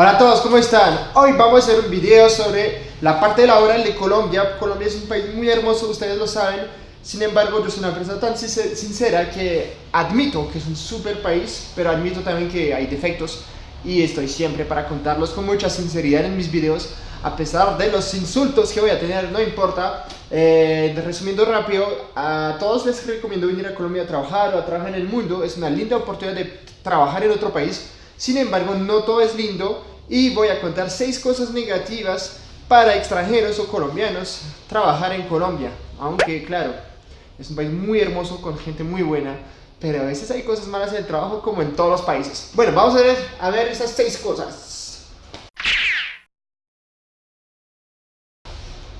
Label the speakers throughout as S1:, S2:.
S1: Hola a todos, ¿cómo están? Hoy vamos a hacer un video sobre la parte laboral de Colombia. Colombia es un país muy hermoso, ustedes lo saben. Sin embargo, yo soy una persona tan sincera que admito que es un super país, pero admito también que hay defectos y estoy siempre para contarlos con mucha sinceridad en mis videos, a pesar de los insultos que voy a tener, no importa. Eh, resumiendo rápido, a todos les recomiendo venir a Colombia a trabajar o a trabajar en el mundo. Es una linda oportunidad de trabajar en otro país sin embargo, no todo es lindo y voy a contar seis cosas negativas para extranjeros o colombianos trabajar en Colombia. Aunque, claro, es un país muy hermoso con gente muy buena, pero a veces hay cosas malas en el trabajo como en todos los países. Bueno, vamos a ver, a esas seis cosas.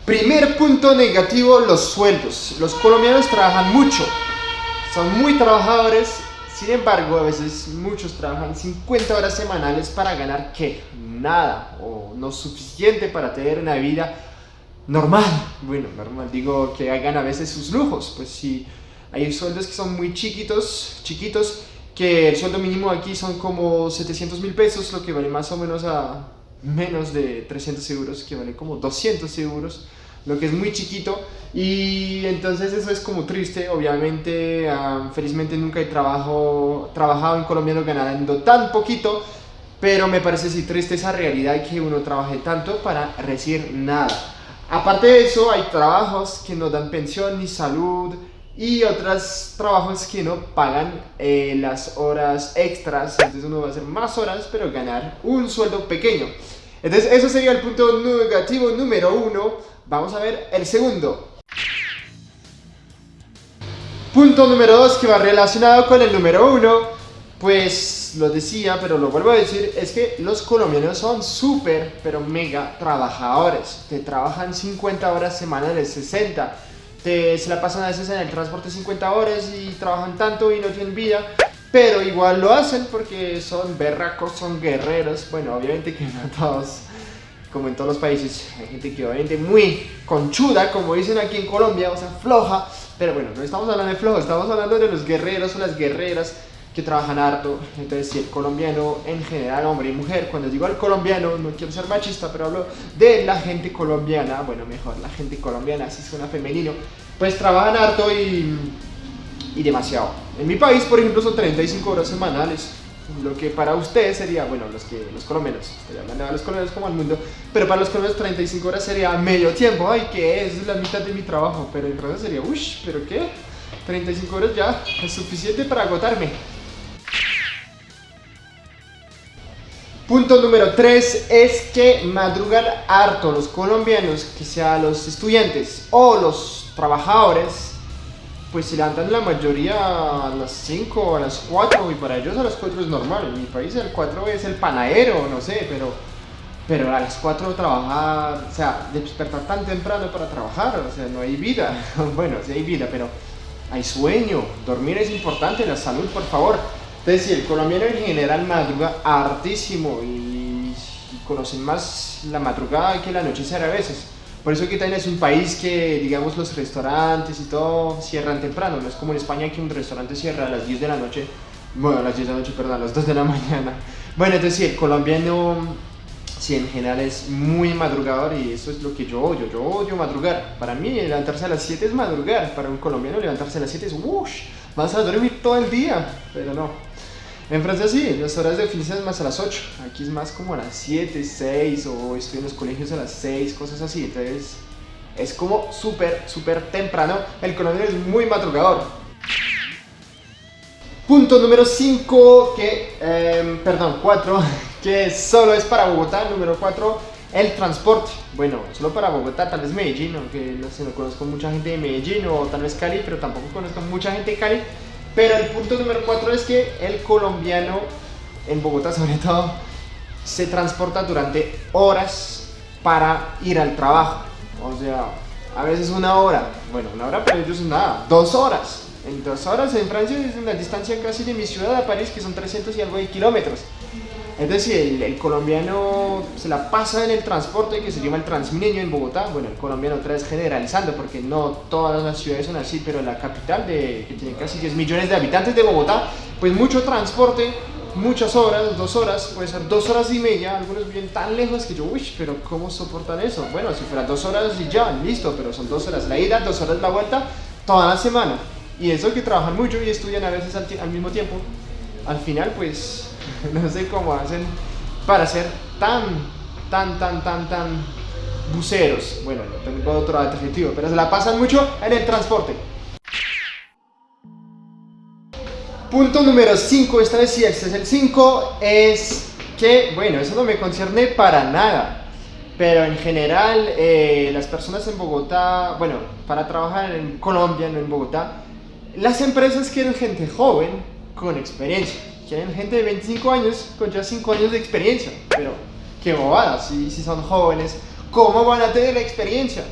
S1: Primer punto negativo, los sueldos. Los colombianos trabajan mucho, son muy trabajadores sin embargo, a veces muchos trabajan 50 horas semanales para ganar ¿qué? Nada o no suficiente para tener una vida normal. Bueno, normal, digo que hagan a veces sus lujos. Pues si hay sueldos que son muy chiquitos, chiquitos, que el sueldo mínimo aquí son como 700 mil pesos, lo que vale más o menos a menos de 300 euros, que vale como 200 euros lo que es muy chiquito y entonces eso es como triste, obviamente, felizmente nunca he trabajo, trabajado en colombiano ganando tan poquito, pero me parece sí triste esa realidad que uno trabaje tanto para recibir nada. Aparte de eso, hay trabajos que no dan pensión ni salud y otros trabajos que no pagan eh, las horas extras, entonces uno va a hacer más horas pero ganar un sueldo pequeño. Entonces, eso sería el punto negativo número uno. Vamos a ver el segundo. Punto número dos que va relacionado con el número uno. Pues lo decía, pero lo vuelvo a decir, es que los colombianos son súper, pero mega trabajadores. Te trabajan 50 horas semanales, 60. Te, se la pasan a veces en el transporte 50 horas y trabajan tanto y no tienen vida pero igual lo hacen porque son berracos, son guerreros. Bueno, obviamente que no todos, como en todos los países, hay gente que obviamente muy conchuda, como dicen aquí en Colombia, o sea, floja. Pero bueno, no estamos hablando de flojo, estamos hablando de los guerreros o las guerreras que trabajan harto. Entonces, si el colombiano en general, hombre y mujer, cuando digo al colombiano, no quiero ser machista, pero hablo de la gente colombiana, bueno, mejor, la gente colombiana, así suena femenino, pues trabajan harto y y demasiado. En mi país, por ejemplo, son 35 horas semanales, lo que para ustedes sería, bueno, los, que, los colombianos, estoy hablando de los colombianos como al mundo, pero para los colombianos 35 horas sería medio tiempo, ay, que es la mitad de mi trabajo, pero en realidad sería, uy, pero qué, 35 horas ya es suficiente para agotarme. Punto número 3 es que madrugan harto los colombianos, que sea los estudiantes o los trabajadores, pues se levantan la mayoría a las 5 o a las 4 y para ellos a las 4 es normal. En mi país el 4 es el panadero, no sé, pero, pero a las 4 trabajar, o sea, despertar tan temprano para trabajar, o sea, no hay vida. bueno, sí hay vida, pero hay sueño, dormir es importante, la salud, por favor. Entonces, sí, el colombiano en general madruga hartísimo y, y conocen más la madrugada que la anochecer a veces. Por eso que también es un país que, digamos, los restaurantes y todo cierran temprano. No es como en España que un restaurante cierra a las 10 de la noche. Bueno, a las 10 de la noche, perdón, a las 2 de la mañana. Bueno, entonces sí, el colombiano, sí, en general es muy madrugador y eso es lo que yo odio. Yo odio madrugar. Para mí, levantarse a las 7 es madrugar. Para un colombiano, levantarse a las 7 es, ¡wush! Vas a dormir todo el día. Pero no. En Francia sí, las horas de oficina es más a las 8. Aquí es más como a las 7, 6 o estoy en los colegios a las 6, cosas así. Entonces es como súper, súper temprano. El colombiano es muy madrugador. Punto número 5, que, eh, perdón, 4, que solo es para Bogotá. Número 4, el transporte. Bueno, solo para Bogotá, tal vez Medellín, aunque no sé, no conozco mucha gente de Medellín o tal vez Cali, pero tampoco conozco mucha gente de Cali. Pero el punto número cuatro es que el colombiano, en Bogotá sobre todo, se transporta durante horas para ir al trabajo. O sea, a veces una hora. Bueno, una hora para ellos es nada. Dos horas. En dos horas en Francia es una distancia casi de mi ciudad a París, que son 300 y algo de kilómetros. Es decir, el, colombiano se la pasa en el transporte que se llama el Transmilenio en Bogotá. Bueno, el colombiano otra vez generalizando porque no todas las ciudades son así, pero la capital de, que tiene casi 10 millones de habitantes de Bogotá, pues mucho transporte muchas horas, dos horas, puede ser dos horas y media, algunos viven tan lejos que yo, uy, pero ¿cómo soportan eso? Bueno, si fuera dos horas y ya, listo, pero son dos horas la ida, dos horas la vuelta, toda la semana. Y eso que trabajan mucho y estudian a veces al, al mismo tiempo, al final pues no sé cómo hacen para ser tan, tan, tan, tan, tan buceros. Bueno, no tengo otro adjetivo, pero se la pasan mucho en el transporte. Punto número 5, esta vez sí, este es el 5, es que, bueno, eso no me concierne para nada. Pero en general, eh, las personas en Bogotá, bueno, para trabajar en Colombia, no en Bogotá, las empresas quieren gente joven con experiencia. Quieren gente de 25 años con ya 5 años de experiencia. Pero, qué bobada, si, si son jóvenes, ¿cómo van a tener la experiencia?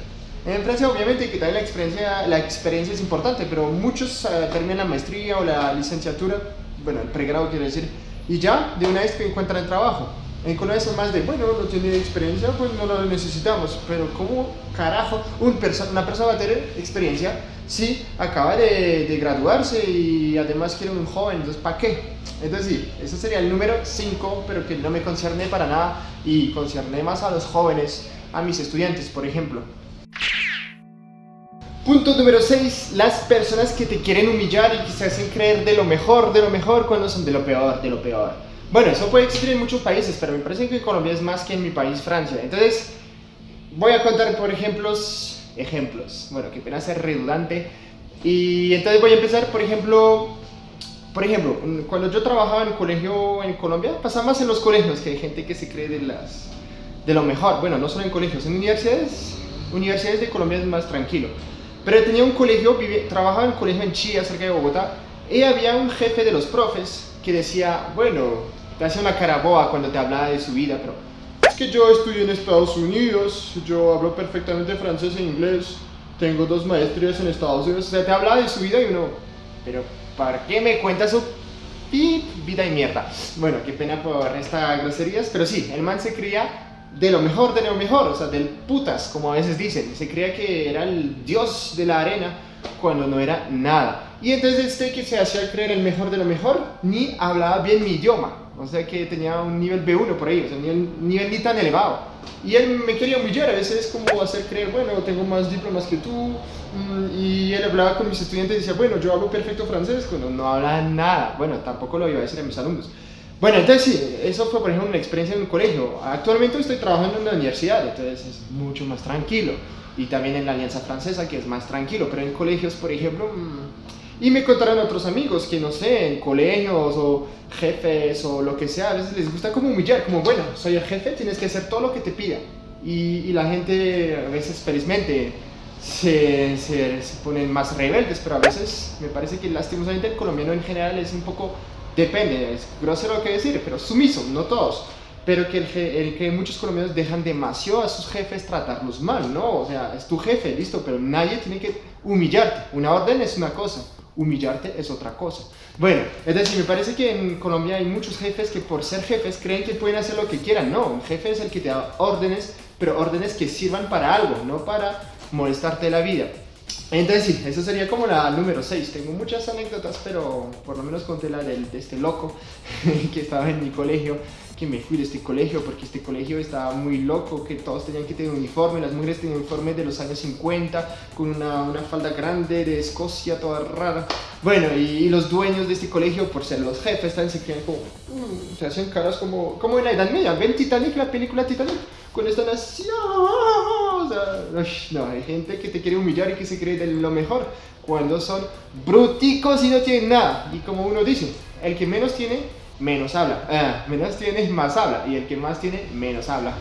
S1: En Francia obviamente que también la experiencia, la experiencia es importante, pero muchos eh, terminan la maestría o la licenciatura, bueno, el pregrado quiere decir, y ya de una vez que encuentran trabajo. En Colombia son más de, bueno, no tiene experiencia, pues no lo necesitamos, pero ¿cómo carajo un perso una persona va a tener experiencia si acaba de, de graduarse y además quiere un joven? Entonces, ¿para qué? Entonces sí, ese sería el número 5, pero que no me concierne para nada y concierne más a los jóvenes, a mis estudiantes, por ejemplo. Punto número 6. Las personas que te quieren humillar y que se hacen creer de lo mejor, de lo mejor, cuando son de lo peor, de lo peor. Bueno, eso puede existir en muchos países, pero me parece que Colombia es más que en mi país, Francia. Entonces, voy a contar por ejemplos, ejemplos. Bueno, que pena ser redundante. Y entonces voy a empezar, por ejemplo, por ejemplo, cuando yo trabajaba en el colegio en Colombia, pasaba más en los colegios, que hay gente que se cree de, las, de lo mejor. Bueno, no solo en colegios, en universidades, universidades de Colombia es más tranquilo. Pero tenía un colegio, trabajaba en un colegio en Chía, cerca de Bogotá, y había un jefe de los profes que decía, bueno, te hacía una cara boa cuando te hablaba de su vida, pero es que yo estudié en Estados Unidos, yo hablo perfectamente francés e inglés, tengo dos maestrías en Estados Unidos, o sea, te hablaba de su vida y uno, pero ¿para qué me cuentas su vida y mierda? Bueno, qué pena por estas groserías, pero sí, el man se creía de lo mejor de lo mejor, o sea, del putas, como a veces dicen. Se creía que era el dios de la arena cuando no era nada. Y entonces este que se hacía creer el mejor de lo mejor, ni hablaba bien mi idioma. O sea que tenía un nivel B1 por ahí, o sea, un nivel ni tan elevado. Y él me quería humillar, a veces como hacer creer, bueno, tengo más diplomas que tú. Mm, y él hablaba con mis estudiantes y decía, bueno, yo hablo perfecto francés, cuando no hablaba nada. Bueno, tampoco lo iba a decir a mis alumnos. Bueno, entonces sí, eso fue por ejemplo una experiencia en un colegio. Actualmente estoy trabajando en una universidad, entonces es mucho más tranquilo. Y también en la Alianza Francesa, que es más tranquilo, pero en colegios, por ejemplo... Mm, y me contaron otros amigos que no sé, en colegios o jefes o lo que sea, a veces les gusta como humillar, como bueno, soy el jefe, tienes que hacer todo lo que te pida. Y, y la gente a veces felizmente se, se, se, ponen más rebeldes, pero a veces me parece que lastimosamente el colombiano en general es un poco depende, es grosero lo que decir, pero sumiso, no todos. Pero que, el, que muchos colombianos dejan demasiado a sus jefes tratarlos mal, ¿no? O sea, es tu jefe, listo, pero nadie tiene que humillarte. Una orden es una cosa, humillarte es otra cosa. Bueno, es decir, me parece que en Colombia hay muchos jefes que por ser jefes creen que pueden hacer lo que quieran. No, un jefe es el que te da órdenes, pero órdenes que sirvan para algo, no para molestarte la vida. Entonces sí, eso sería como la número 6. Tengo muchas anécdotas, pero por lo menos conté la de este loco que estaba en mi colegio, que me fui de este colegio porque este colegio estaba muy loco, que todos tenían que tener uniforme, las mujeres tenían uniforme de los años 50, con una, una falda grande de Escocia, toda rara. Bueno, y, los dueños de este colegio, por ser los jefes, también se creían como, mm, se hacen caras como, como en la Edad Media. ¿Ven Titanic, la película Titanic? Con esta nación no, hay gente que te quiere humillar y que se cree de lo mejor cuando son bruticos y no tienen nada. Y como uno dice, el que menos tiene, menos habla. Ah, menos tiene, más habla. Y el que más tiene, menos habla.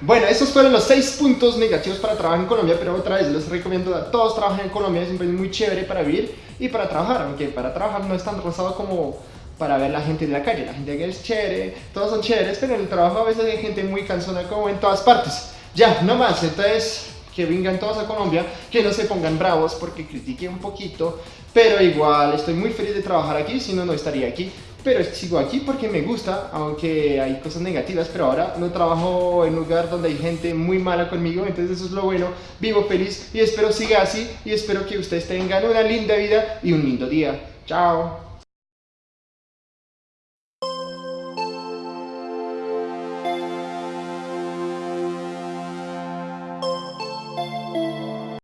S1: Bueno, estos fueron los seis puntos negativos para trabajar en Colombia, pero otra vez les recomiendo a todos trabajar en Colombia, es un país muy chévere para vivir y para trabajar, aunque para trabajar no es tan rosado como para ver la gente de la calle, la gente que es chévere, todos son chéveres, pero en el trabajo a veces hay gente muy cansona como en todas partes. Ya, no más, entonces que vengan todos a Colombia, que no se pongan bravos porque critiqué un poquito, pero igual estoy muy feliz de trabajar aquí, si no, no estaría aquí. Pero sigo aquí porque me gusta, aunque hay cosas negativas, pero ahora no trabajo en un lugar donde hay gente muy mala conmigo, entonces eso es lo bueno, vivo feliz y espero siga así y espero que ustedes tengan una linda vida y un lindo día. Chao.